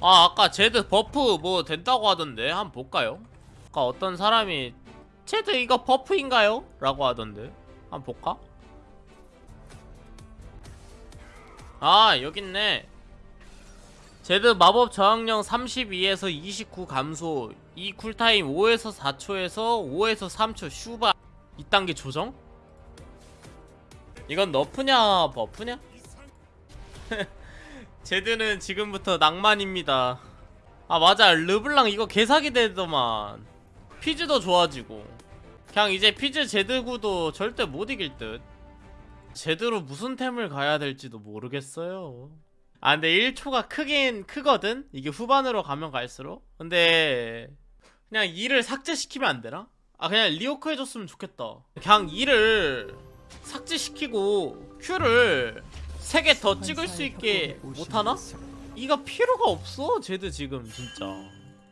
아 아까 제드 buff 뭐 된다고 하던데 한번 볼까요? 아까 어떤 사람이 제드 이거 buff인가요? 라고 하던데 한번 볼까? 아 여깄네 제드 마법 저항력 32에서 29 감소 E 쿨타임 5에서 4초에서 5에서 3초 슈바 2단계 조정? 이건 nerf냐 buff냐? 제드는 지금부터 낭만입니다. 아 맞아. 르블랑 이거 개사기 되더만. 피즈도 좋아지고. 그냥 이제 피즈 제드구도 절대 못 이길 듯. 제대로 무슨 템을 가야 될지도 모르겠어요. 아 근데 1초가 크긴 크거든? 이게 후반으로 가면 갈수록? 근데 그냥 2를 삭제시키면 안 되나? 아 그냥 rework 해줬으면 좋겠다. 그냥 2를 삭제시키고 Q를 3개 더 찍을 수 있게 못하나? 이가 필요가 없어 제드 지금 진짜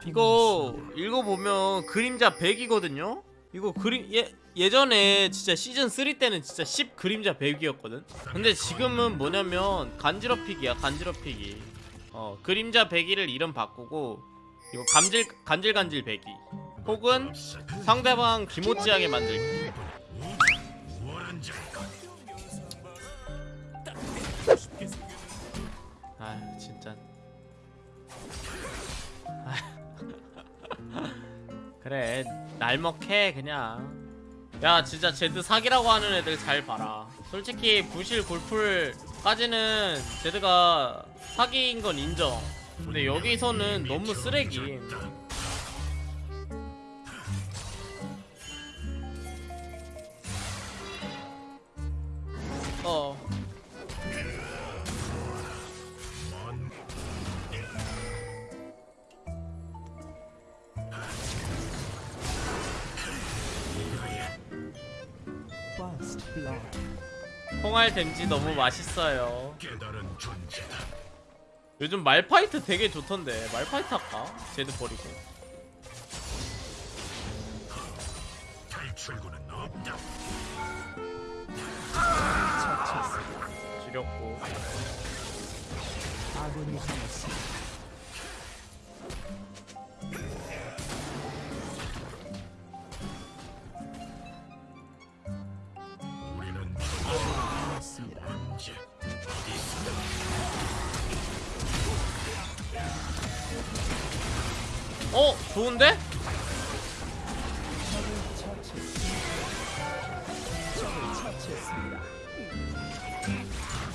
이거 읽어보면 그림자 100이거든요? 이거 그림 예, 예전에 진짜 시즌 3 때는 진짜 10 그림자 100이었거든 근데 지금은 뭐냐면 간지럽히기야 간지럽히기 어 그림자 100이를 이름 바꾸고 이거 감질 간질간질 100이 혹은 상대방 기모찌하게 만들기 그래 날먹해 그냥. 야 진짜 제드 사기라고 하는 애들 잘 봐라. 솔직히 부실 골풀까지는 제드가 사기인 건 인정. 근데 여기서는 너무 쓰레기 콩알 댐지 너무 맛있어요 깨달은 존재다. 요즘 말파이트 되게 좋던데 말파이트 할까? 제드 버리고 탈출구는 없다. 처치했습니다. 지렸고 좋은데?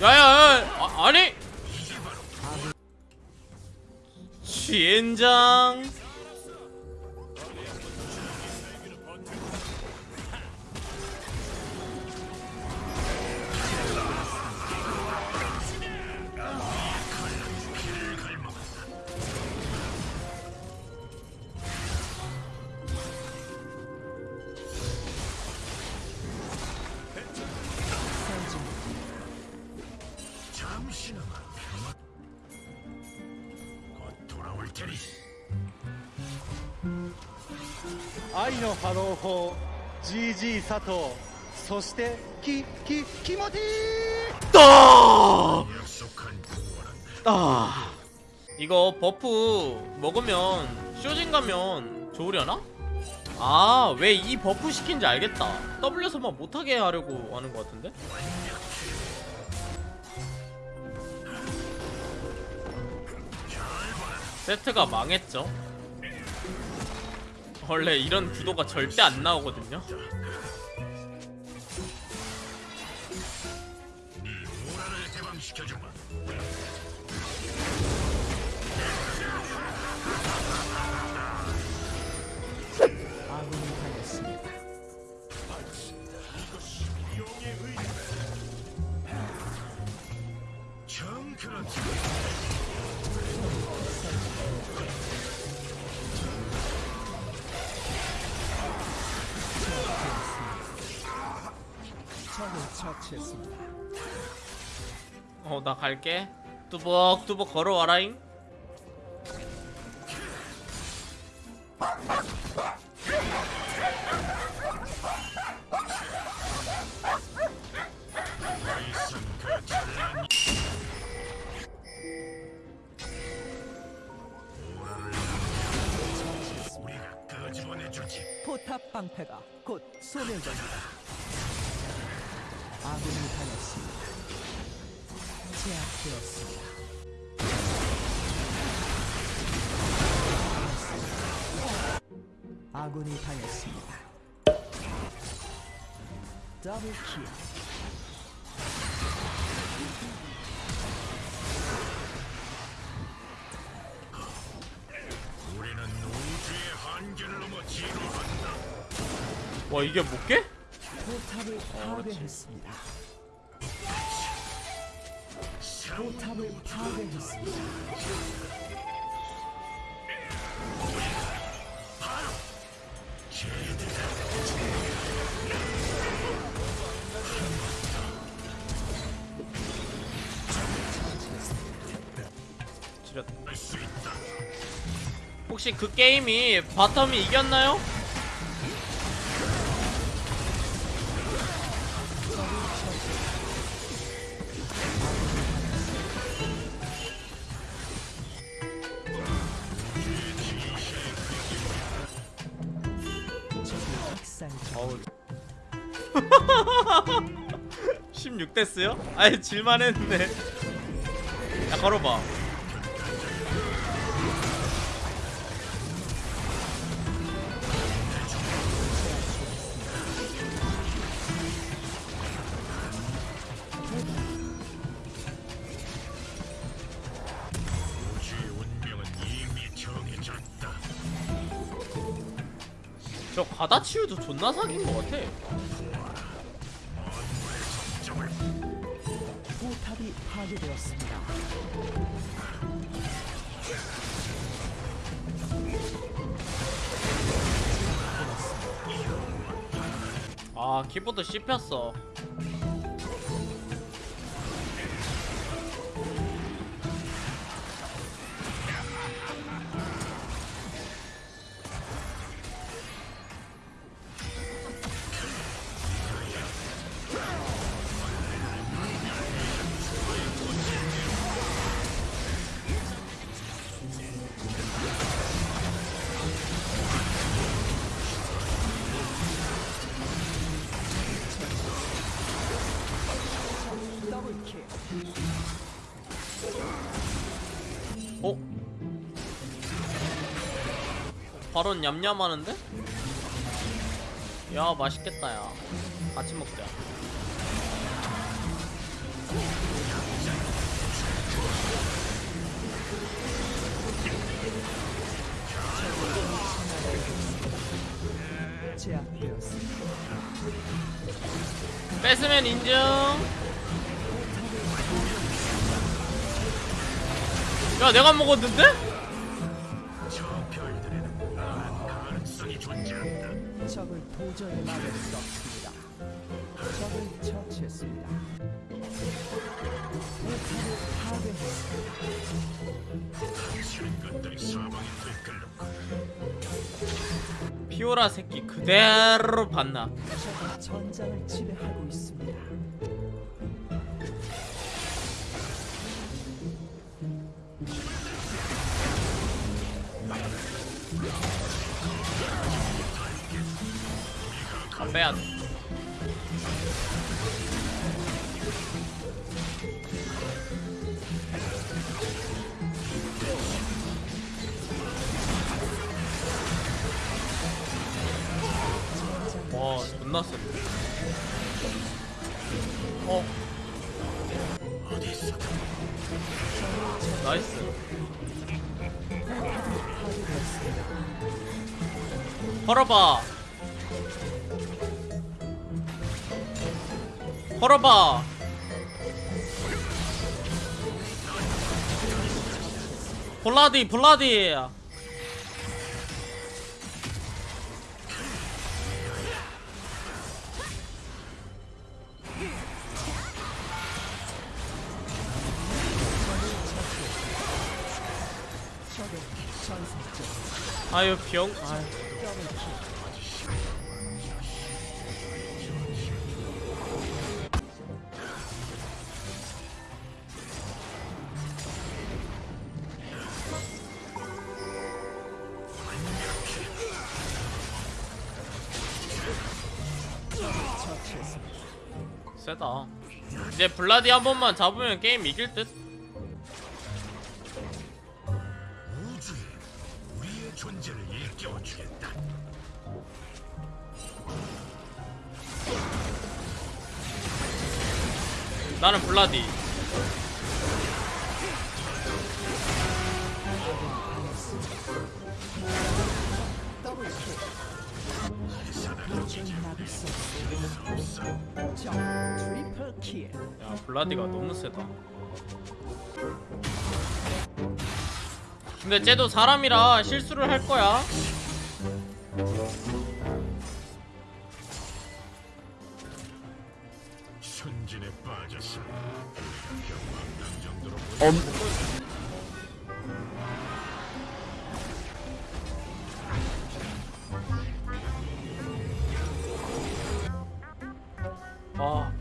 야야야 아, 아니 쥐엔장 愛の波動砲 GG 佐藤そしてきき気持ちいい 따! 약속한 구원은 따! 이거 버프 먹으면 쇼진 가면 좋으려나? 아 왜 이 버프 시킨지 알겠다 W서만 못하게 하려고 하는 것 같은데? 세트가 망했죠 원래 이런 구도가 절대 안 나오거든요 네 오라를 개방시켜주마. 하겠습니다. 어 나 갈게. 뚜벅뚜벅 걸어와라잉. 포탑 방패가 곧 소멸됩니다. 아군이 당했습니다. 제압되었습니다. 아군이 당했습니다. 더블 킬. 우리는 우주의 한계를 넘어 진화한다. 와 이게 못 깨? 포탑을 파괴했습니다. 포탑을 파괴했습니다. 있다. 혹시 그 게임이 바텀이 이겼나요? 16대스요? 아예 질만 했네 야 걸어봐. 저 과다치유도 존나 사귄 것 같아 파괴되었습니다. 아 키보드 씹혔어 바로 냠냠하는데? 야 맛있겠다 야 같이 먹자. 뺏으면 인정 야 내가 먹었는데? 도저히 막을 수 없습니다. 적을 처치했습니다. 포탑을 파괴했습니다. 피오라 새끼 그대로 봤나 전장 빼야돼 와 존나 세 어? 나이스. 걸어봐 걸어봐 블라디 블라디 아유 병 아유. 세다. 이제 블라디 한 번만 잡으면 게임 이길 듯? 나는 블라디 블라디가 너무 세다. 근데 쟤도 사람이라 실수를 할 거야. 순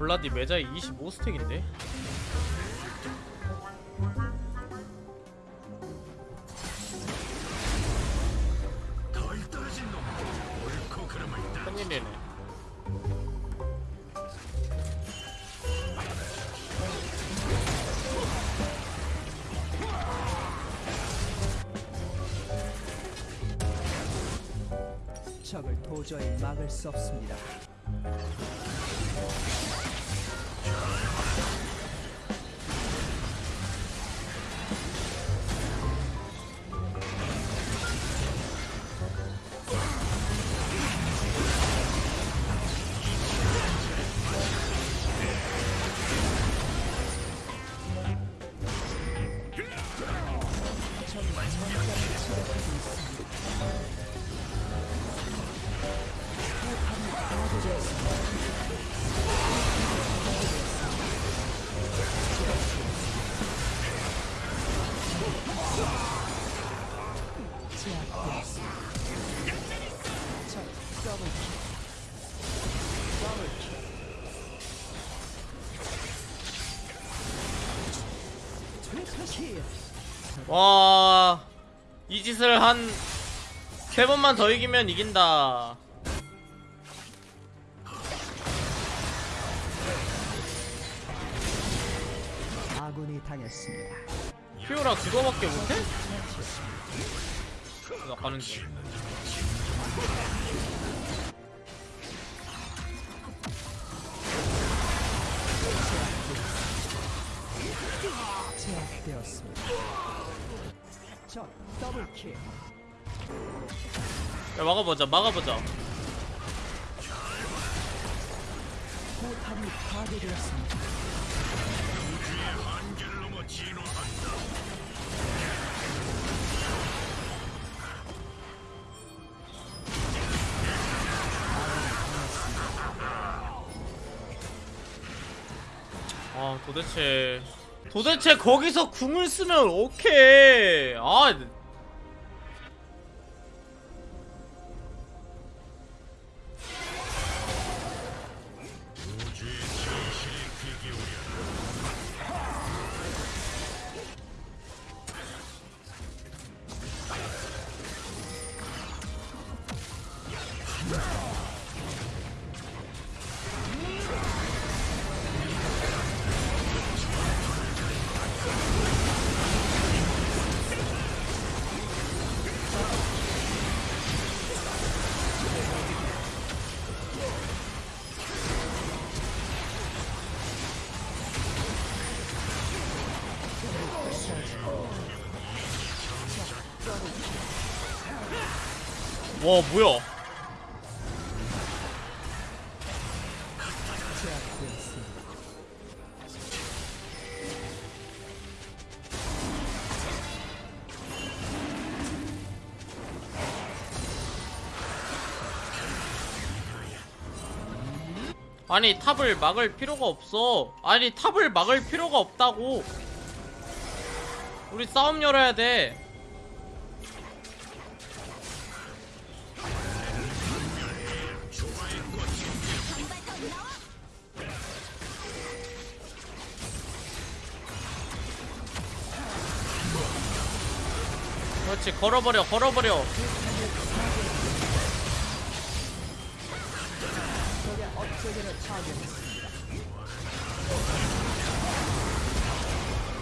블라디 매자이 25스택인데 덜 떨어진 놈. 옳고 그름을 따. 큰일이네 적을 도저히 막을 수 없습니다. 와, 이 짓을 한 세 번만 더 이기면 이긴다. 아군이 당했습니다. 피오라 그거밖에 못해? 나 가는 중. 제압되었습니다. 적 더블 킬. 야, 막아보자, 막아보자. 포탑이 파괴되었습니다. 아, 도대체. 도대체 거기서 궁을 쓰면 오케이. 아, 와, 뭐야. 아니, 탑을 막을 필요가 없어. 아니, 탑을 막을 필요가 없다고. 우리 싸움 열어야 돼. 그렇지, 걸어버려, 걸어버려.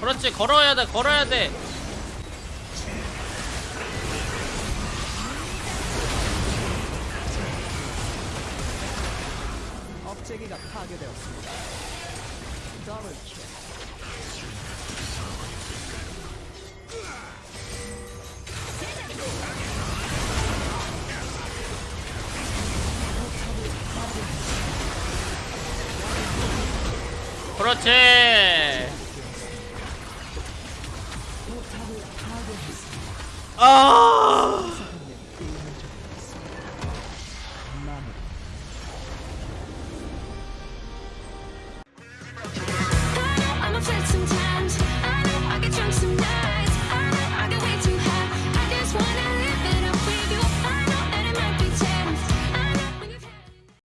그렇지 걸어야 돼 걸어야 돼 업체기가 파괴되었습니다. 더블 킬. 그렇지. 아